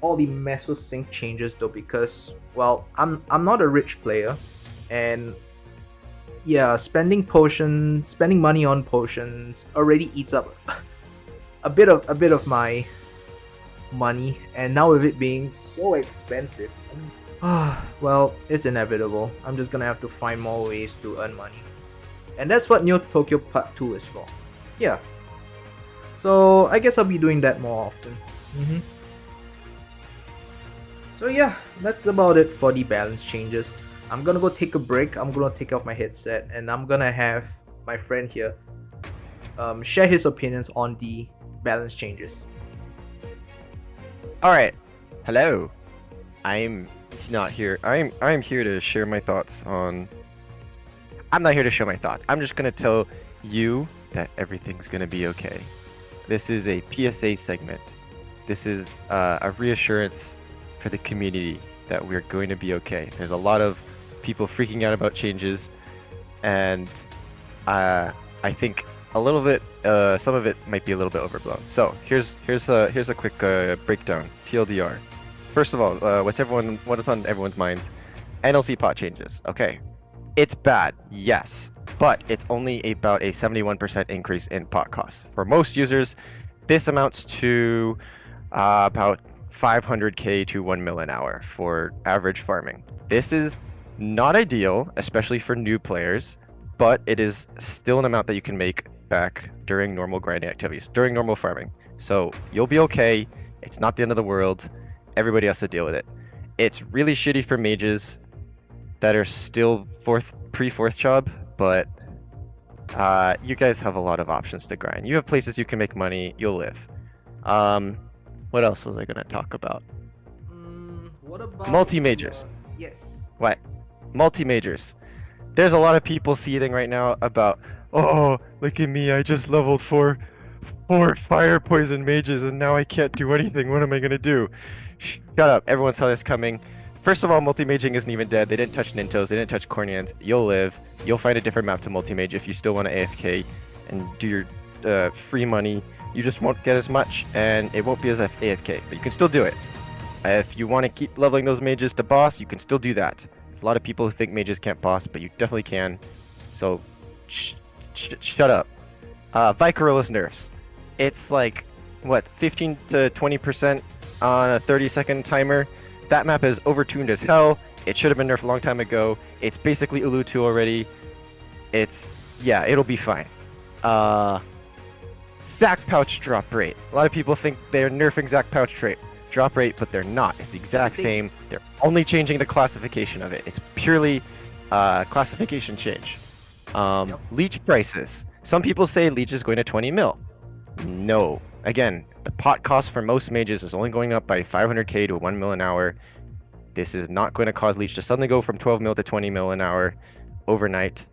[SPEAKER 2] all the Meso Sink changes though because well I'm I'm not a rich player and yeah, spending potions, spending money on potions already eats up a bit of a bit of my money, and now with it being so expensive, well, it's inevitable. I'm just gonna have to find more ways to earn money, and that's what Neo Tokyo Part Two is for. Yeah. So I guess I'll be doing that more often. Mm -hmm. So yeah, that's about it for the balance changes. I'm gonna go take a break. I'm gonna take off my headset and I'm gonna have my friend here um, share his opinions on the balance changes.
[SPEAKER 3] All right, hello. I'm not here. I'm I'm here to share my thoughts on. I'm not here to share my thoughts. I'm just gonna tell you that everything's gonna be okay. This is a PSA segment. This is uh, a reassurance for the community that we're going to be okay. There's a lot of people freaking out about changes, and uh, I think a little bit, uh, some of it might be a little bit overblown. So here's here's a here's a quick uh, breakdown. TLDR. First of all, uh, what's everyone what is on everyone's minds? NLC pot changes. Okay, it's bad, yes, but it's only about a 71% increase in pot costs. For most users, this amounts to uh, about 500k to 1 mil an hour for average farming. This is not ideal, especially for new players, but it is still an amount that you can make back during normal grinding activities, during normal farming. So you'll be okay. It's not the end of the world. Everybody has to deal with it. It's really shitty for mages that are still fourth pre fourth job, but uh, you guys have a lot of options to grind. You have places you can make money. You'll live. Um, what else was I gonna talk about?
[SPEAKER 2] Mm, what about
[SPEAKER 3] Multi-majors.
[SPEAKER 2] uh, yes.
[SPEAKER 3] What? Multi majors. There's a lot of people seething right now about, oh, look at me, I just leveled four, four fire poison mages and now I can't do anything. What am I gonna do? Shut up. Everyone saw this coming. First of all, multi-maging isn't even dead. They didn't touch Nintos. They didn't touch Cornians. You'll live. You'll find a different map to multi-mage if you still want to AFK and do your uh, free money. You just won't get as much, and it won't be as AFK, but you can still do it. If you want to keep leveling those mages to boss, you can still do that. There's a lot of people who think mages can't boss, but you definitely can. So, sh sh shut up. Uh, Vicarilla's nerfs. It's like, what, 15 to 20% on a 30 second timer? That map is overtuned as hell. It should have been nerfed a long time ago. It's basically Ulu 2 already. It's, yeah, it'll be fine. Uh, Zac Pouch drop rate. A lot of people think they're nerfing Zac Pouch rate drop rate, but they're not. It's the exact same. They're only changing the classification of it. It's purely uh, classification change. Um,
[SPEAKER 2] Yep.
[SPEAKER 3] Leech prices. Some people say Leech is going to 20 mil. No. Again, the pot cost for most mages is only going up by 500k to 1 mil an hour. This is not going to cause Leech to suddenly go from 12 mil to 20 mil an hour overnight.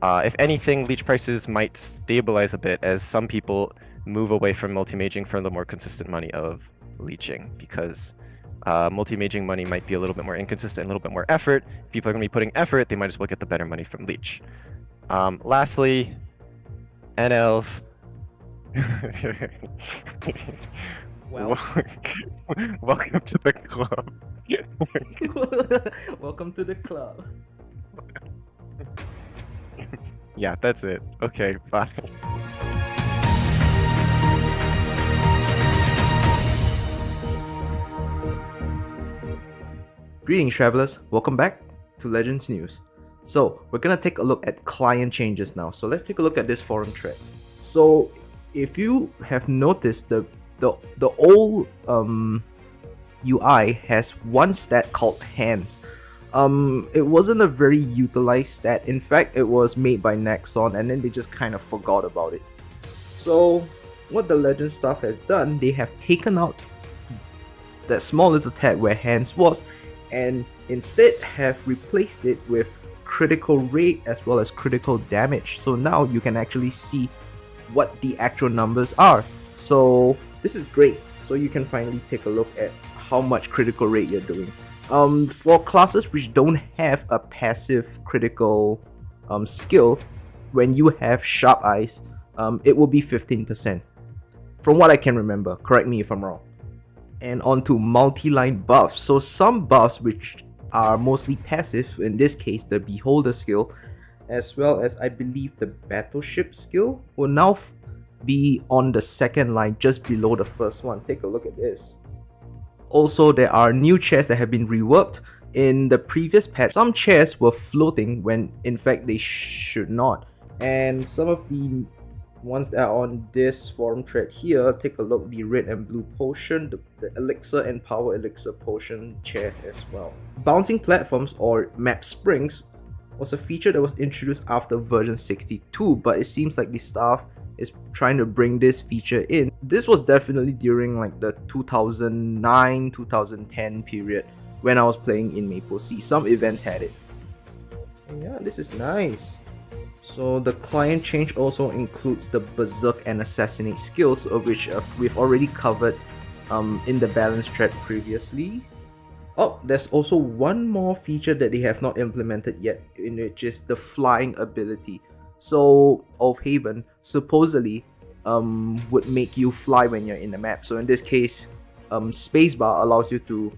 [SPEAKER 3] Uh, if anything, Leech prices might stabilize a bit as some people move away from multi-maging for the more consistent money of leeching because uh, multi-maging money might be a little bit more inconsistent, a little bit more effort. If people are going to be putting effort, they might as well get the better money from leech. Um, lastly, NLs.
[SPEAKER 2] Well.
[SPEAKER 3] welcome to the club.
[SPEAKER 2] Welcome to the club.
[SPEAKER 3] Yeah, that's it. Okay, bye.
[SPEAKER 2] Greetings, travelers. Welcome back to Legends News. So, we're gonna take a look at client changes now. So, let's take a look at this forum thread. So, if you have noticed, the the the old um, UI has one stat called hands. Um, it wasn't a very utilized stat. In fact, it was made by Nexon, and then they just kind of forgot about it. So, what the Legend staff has done, they have taken out that small little tag where hands was and instead have replaced it with critical rate as well as critical damage. So now you can actually see what the actual numbers are. So this is great. So you can finally take a look at how much critical rate you're doing. Um, for classes which don't have a passive critical um, skill, when you have sharp eyes, um, it will be 15%. From what I can remember, correct me if I'm wrong and onto multi-line buffs. So some buffs which are mostly passive, in this case the Beholder skill, as well as I believe the Battleship skill, will now be on the second line just below the first one. Take a look at this. Also, there are new chairs that have been reworked. In the previous patch, some chairs were floating when in fact they should not. And some of the ones they're on this forum thread here, take a look the red and blue potion, the, the elixir and power elixir potion chairs as well. Bouncing platforms or map springs was a feature that was introduced after version 62, but it seems like the staff is trying to bring this feature in. This was definitely during like the 2009-2010 period when I was playing in MapleSEA. Some events had it. And yeah, this is nice. So the client change also includes the Berserk and Assassinate skills, of which uh, we've already covered um, in the balance thread previously. Oh, there's also one more feature that they have not implemented yet, in which is the flying ability. So, Oath Haven supposedly um, would make you fly when you're in the map. So in this case, um, spacebar allows you to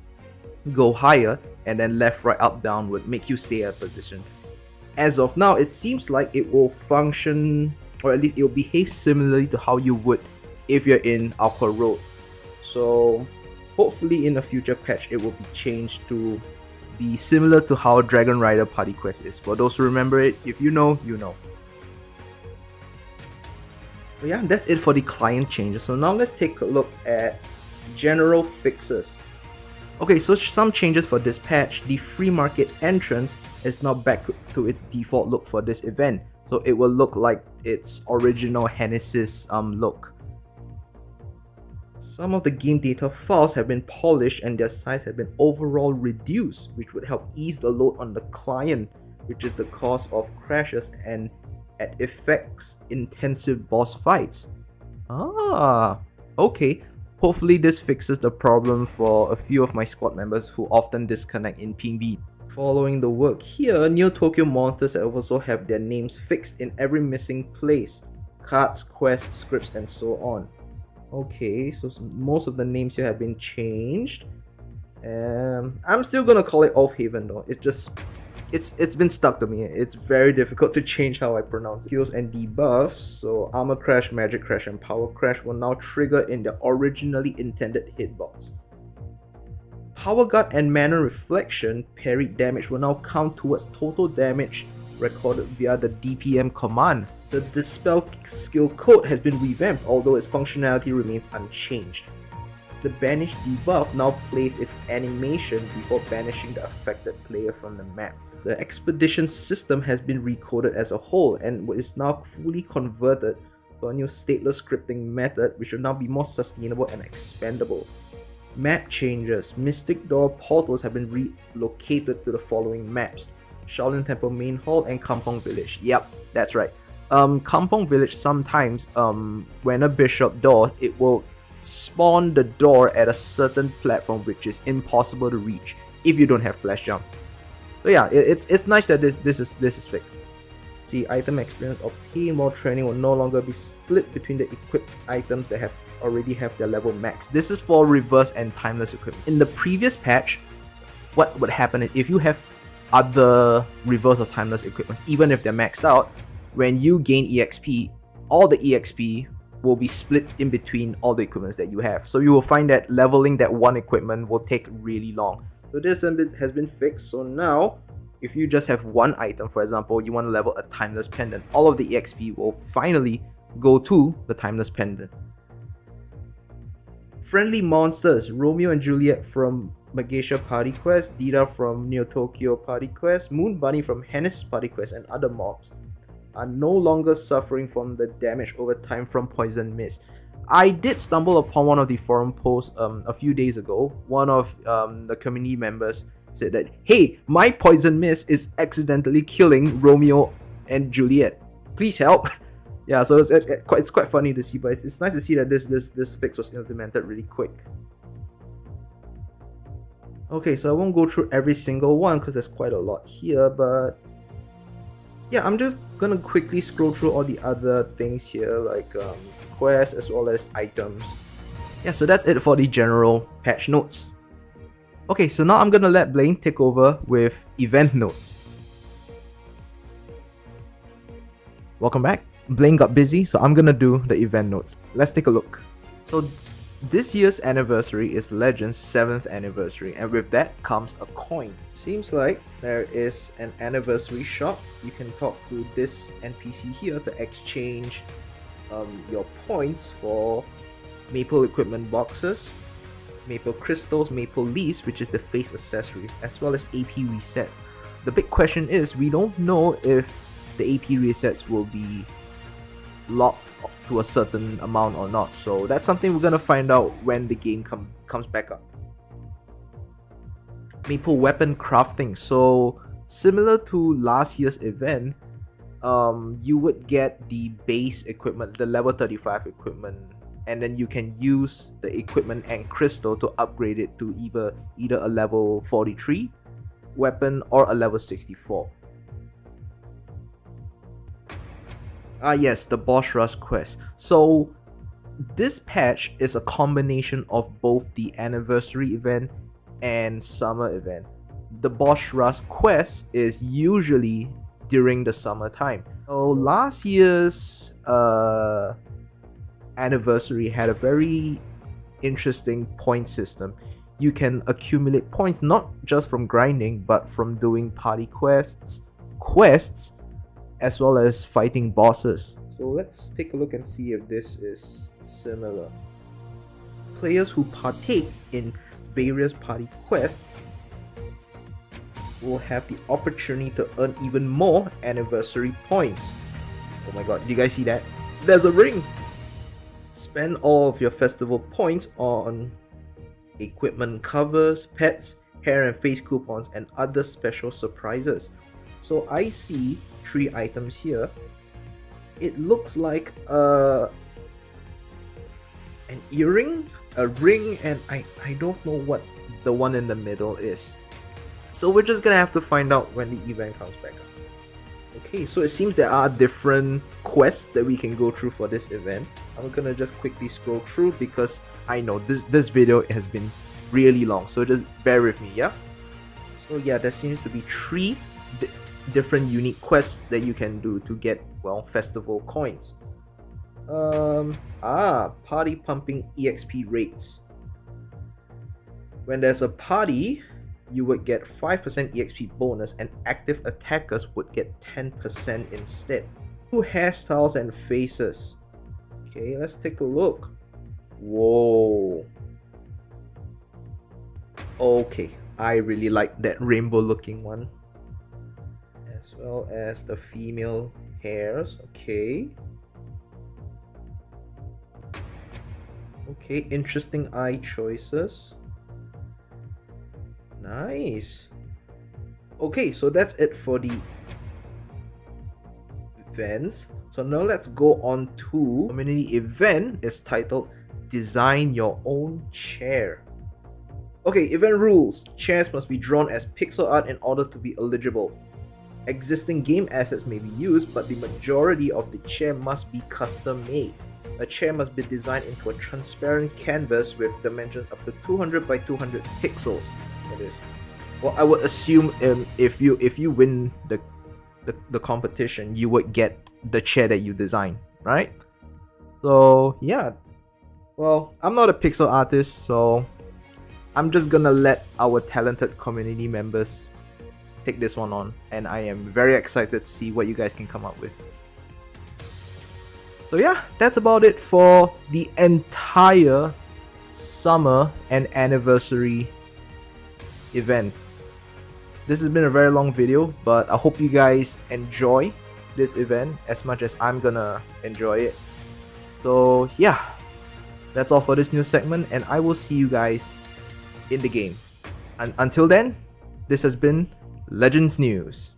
[SPEAKER 2] go higher, and then left, right, up, down would make you stay at position as of now, it seems like it will function, or at least it will behave similarly to how you would if you're in Aqua Road. So, hopefully, in a future patch, it will be changed to be similar to how Dragon Rider Party Quest is. For those who remember it, if you know, you know. But yeah, that's it for the client changes. So now let's take a look at general fixes. Okay, so some changes for this patch. The free market entrance is now back to its default look for this event. so it will look like its original Henesys um, look. Some of the game data files have been polished and their size have been overall reduced, which would help ease the load on the client, which is the cause of crashes and at effects intensive boss fights. Ah, okay. Hopefully this fixes the problem for a few of my squad members who often disconnect in PB. Following the work here, Neo Tokyo monsters also have their names fixed in every missing place. Cards, quests, scripts, and so on. Okay, so most of the names here have been changed. Um, I'm still gonna call it Off Haven though. It just it's it's been stuck to me. It's very difficult to change how I pronounce. Heals and debuffs. So armor crash, magic crash, and power crash will now trigger in the originally intended hitbox. Power guard and mana reflection parried damage will now count towards total damage recorded via the DPM command. The Dispel skill code has been revamped although its functionality remains unchanged. The Banish debuff now plays its animation before banishing the affected player from the map. The Expedition system has been recoded as a whole and is now fully converted to a new stateless scripting method which will now be more sustainable and expandable. Map changes. Mystic Door portals have been relocated to the following maps. Shaolin Temple Main Hall and Kampong Village. Yep, that's right um, Kampong Village sometimes, um, when a bishop doors, it will spawn the door at a certain platform which is impossible to reach if you don't have flash jump. So yeah, it, it's it's nice that this this is this is fixed. The item experience obtained while training will no longer be split between the equipped items that have already have their level max. This is for reverse and timeless equipment. In the previous patch, what would happen is if you have other reverse or timeless equipments, even if they're maxed out, when you gain EXP, all the EXP will be split in between all the equipments that you have. So you will find that leveling that one equipment will take really long. So this has been fixed. So now, if you just have one item, for example, you want to level a Timeless Pendant, all of the EXP will finally go to the Timeless Pendant. Friendly monsters, Romeo and Juliet from Magatia Party Quest, Dita from Neo Tokyo Party Quest, Moon Bunny from Henesys Party Quest, and other mobs are no longer suffering from the damage over time from poison mist. I did stumble upon one of the forum posts um, a few days ago. One of um, the community members said that, hey, my poison mist is accidentally killing Romeo and Juliet. Please help. yeah, so it's, it, it's quite funny to see, but it's, it's nice to see that this, this, this fix was implemented really quick. Okay, so I won't go through every single one because there's quite a lot here, but yeah, I'm just gonna quickly scroll through all the other things here, like um, quests as well as items. Yeah, so that's it for the general patch notes. Okay, so now I'm gonna let Blaine take over with event notes. Welcome back. Blaine got busy, so I'm gonna do the event notes. Let's take a look. So this year's anniversary is Legend's 7th anniversary and with that comes a coin. Seems like there is an anniversary shop. You can talk to this NPC here to exchange um, your points for maple equipment boxes, maple crystals, maple leaves which is the face accessory, as well as AP resets. The big question is we don't know if the AP resets will be locked to a certain amount or not. So that's something we're gonna find out when the game com comes back up. Maple weapon crafting. So similar to last year's event, um, you would get the base equipment, the level 35 equipment, and then you can use the equipment and crystal to upgrade it to either either a level 43 weapon or a level 64. Ah yes, the Boss Rush quest. So this patch is a combination of both the anniversary event and summer event. The Boss Rush quest is usually during the summertime. So last year's uh, anniversary had a very interesting point system. You can accumulate points not just from grinding but from doing party quests, quests as well as fighting bosses. So let's take a look and see if this is similar. Players who partake in various party quests will have the opportunity to earn even more anniversary points. Oh my god, do you guys see that? There's a ring! Spend all of your festival points on equipment covers, pets, hair and face coupons, and other special surprises. So I see three items here. It looks like a an earring, a ring, and I, I don't know what the one in the middle is. So we're just gonna have to find out when the event comes back up. Okay, so it seems there are different quests that we can go through for this event. I'm gonna just quickly scroll through because I know this this video has been really long, so just bear with me, yeah? So yeah, there seems to be three different unique quests that you can do to get, well, festival coins. Um, ah, party pumping EXP rates. When there's a party, you would get 5% EXP bonus and active attackers would get 10% instead. Two hairstyles and faces. Okay, let's take a look. Whoa. Okay, I really like that rainbow looking one. As well as the female hairs, okay. Okay, interesting eye choices. Nice. Okay, so that's it for the events. So now let's go on to community event is titled Design Your Own Chair. Okay, event rules. Chairs must be drawn as pixel art in order to be eligible. Existing game assets may be used, but the majority of the chair must be custom made. A chair must be designed into a transparent canvas with dimensions up to 200 by 200 pixels. It is. Well, I would assume um, if you if you win the, the the competition, you would get the chair that you design, right? So yeah. Well, I'm not a pixel artist, so I'm just gonna let our talented community members take this one on, and I am very excited to see what you guys can come up with. So yeah, that's about it for the entire summer and anniversary event. This has been a very long video, but I hope you guys enjoy this event as much as I'm gonna enjoy it. So yeah, that's all for this new segment and I will see you guys in the game. And until then, this has been Legends News.